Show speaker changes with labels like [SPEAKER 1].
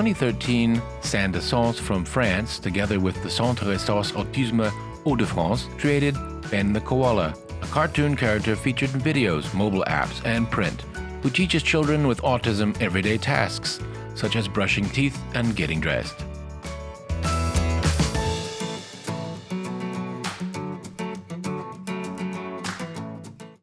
[SPEAKER 1] 2013, Saint Dessence from France, together with the Centre Ressources Autisme Hauts-de-France, created Ben the Koala, a cartoon character featured in videos, mobile apps, and print, who teaches children with autism everyday tasks, such as brushing teeth and getting dressed.